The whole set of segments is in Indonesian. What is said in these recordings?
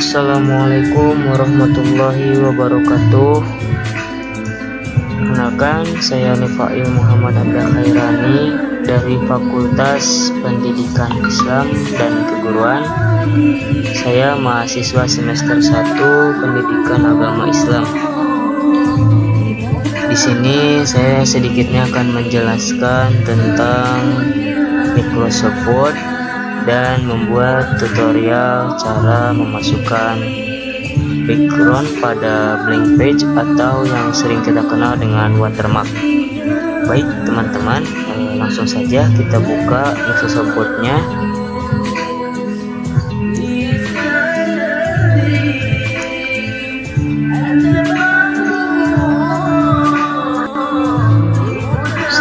Assalamualaikum warahmatullahi wabarakatuh. Kenalkan saya Nifail Muhammad Abdul Khairani dari Fakultas Pendidikan Islam dan Keguruan. Saya mahasiswa semester 1 Pendidikan Agama Islam. Di sini saya sedikitnya akan menjelaskan tentang Microsoft Word dan membuat tutorial cara memasukkan background pada blank page atau yang sering kita kenal dengan watermark. Baik teman-teman eh, langsung saja kita buka Microsoft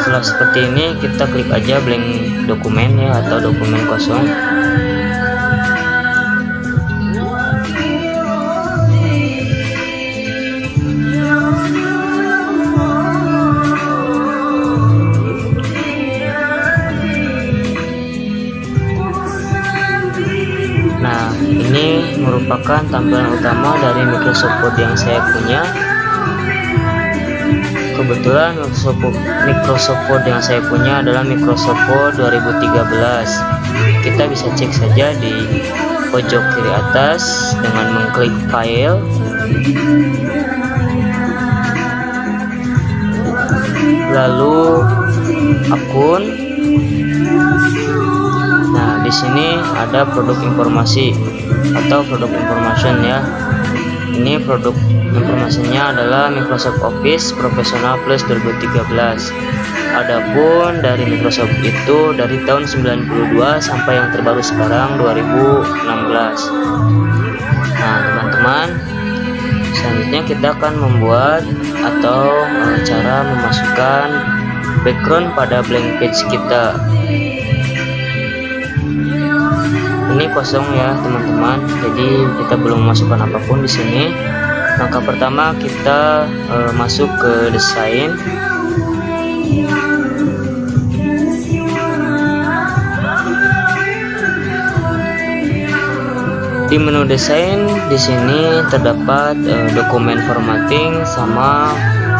setelah seperti ini kita klik aja blank dokumen ya atau dokumen kosong. Nah, ini merupakan tampilan utama dari Microsoft Word yang saya punya kebetulan Microsoft, Microsoft Word yang saya punya adalah Microsoft Word 2013 kita bisa cek saja di pojok kiri atas dengan mengklik file. Lalu akun. Nah di sini ada produk informasi atau produk information ya. Ini produk informasinya adalah Microsoft Office Professional Plus 2013 adapun dari Microsoft itu dari tahun 92 sampai yang terbaru sekarang 2016 nah teman-teman selanjutnya kita akan membuat atau eh, cara memasukkan background pada blank page kita. Ini kosong ya teman-teman. Jadi kita belum memasukkan apa pun di sini langkah pertama kita e, masuk ke desain. Di menu desain di sini terdapat e, dokumen formatting sama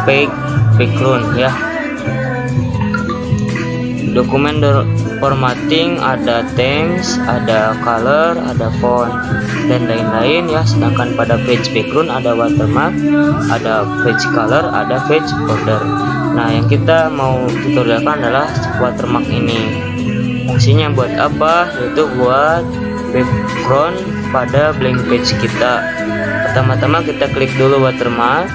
back background ya dokumen formatting ada themes ada color ada font dan lain-lain ya. Sedangkan pada page background ada watermark ada page color ada page border. Nah yang kita mau tutorialkan adalah watermark ini. Fungsinya buat apa? Yaitu buat background pada blank page kita. Pertama-tama kita klik dulu watermark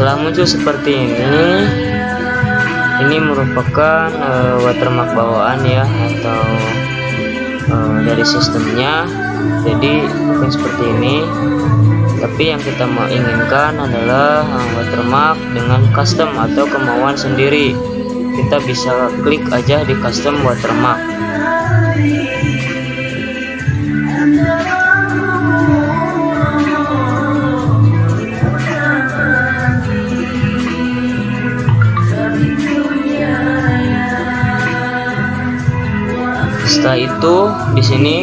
setelah muncul seperti ini. Ini merupakan uh, watermark bawaan ya atau uh, dari sistemnya. Jadi bukan seperti ini. Tapi yang kita mau inginkan adalah uh, watermark dengan custom atau kemauan sendiri. Kita bisa klik aja di custom watermark setelah itu di sini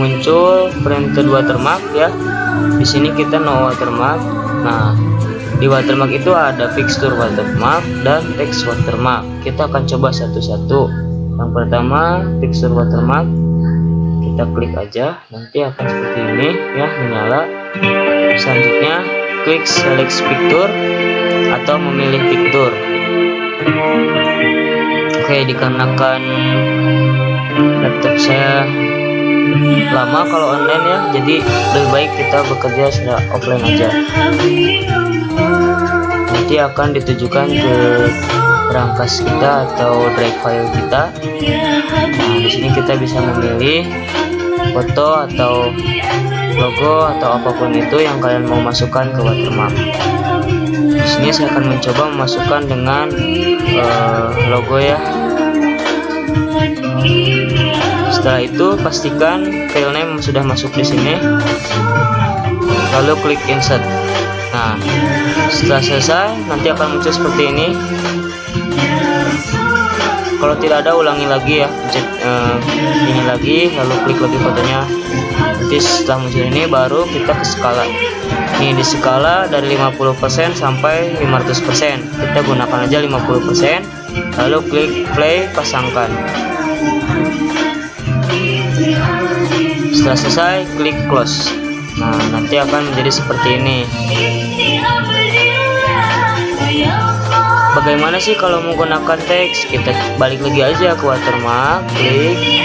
muncul printed watermark ya. Di sini kita no watermark. Nah di watermark itu ada fixture watermark dan text watermark. Kita akan coba satu-satu. Yang pertama fixture watermark. Kita klik aja. Nanti akan seperti ini ya menyala. Selanjutnya klik select picture atau memilih picture. Oke dikarenakan laptop saya lama kalau online ya. Jadi lebih baik kita bekerja secara offline aja. Nanti akan ditujukan ke berangkas kita atau drive file kita. Nah di sini kita bisa memilih foto atau logo atau apa pun itu yang kalian mau masukkan ke watermark. Di sini saya akan mencoba memasukkan dengan uh, logo ya setelah itu pastikan filenya sudah masuk di sini. Lalu klik insert. Nah setelah selesai nanti akan muncul seperti ini. Kalau tidak ada ulangi lagi ya. Pencet uh, ini lagi lalu klik lagi fotonya. Nanti setelah muncul ini baru kita ke skala. Ini di skala dari 50% sampai 500% kita gunakan aja 50% lalu klik play pasangkan. Setelah selesai klik close. Nah nanti akan menjadi seperti ini. Bagaimana sih kalau menggunakan teks? Kita balik lagi aja ke watermark klik.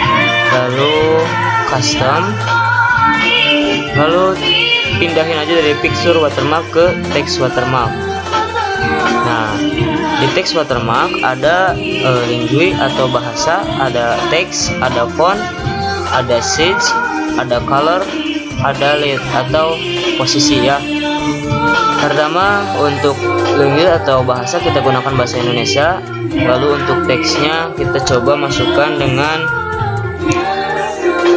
Lalu custom. Lalu pindahin aja dari picture watermark ke text watermark nah di text watermark ada uh, lingui atau bahasa ada teks ada font ada size ada color ada lead atau posisi ya. Pertama untuk language atau bahasa kita gunakan bahasa Indonesia. Lalu untuk teksnya kita coba masukkan dengan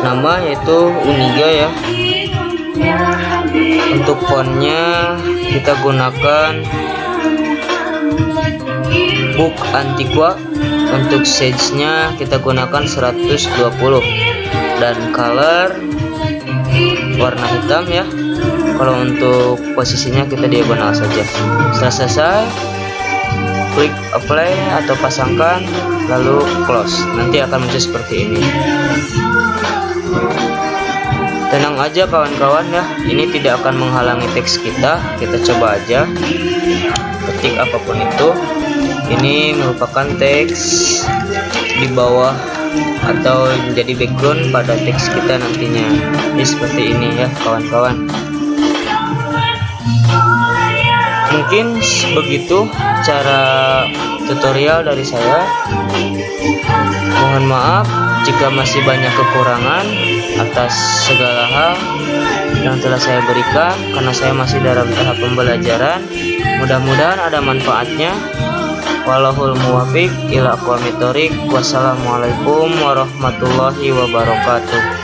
nama yaitu Uniga ya. Untuk fontnya kita gunakan book antiqua untuk size nya kita gunakan 120 dan color warna hitam ya. Kalau untuk posisinya kita diagonal saja. Setelah selesai klik apply atau pasangkan lalu close. Nanti akan muncul seperti ini. Tenang aja kawan-kawan ya. Ini tidak akan menghalangi teks kita. Kita coba aja. Ketik apa pun itu ini merupakan teks di bawah atau menjadi background pada teks kita nantinya. Ini seperti ini ya kawan-kawan. Mungkin begitu cara tutorial dari saya. Mohon maaf jika masih banyak kekurangan atas segala hal yang telah saya berikan karena saya masih dalam tahap pembelajaran. Mudah-mudahan ada manfaatnya walahul muwafiq ila wassalamualaikum warahmatullahi wabarakatuh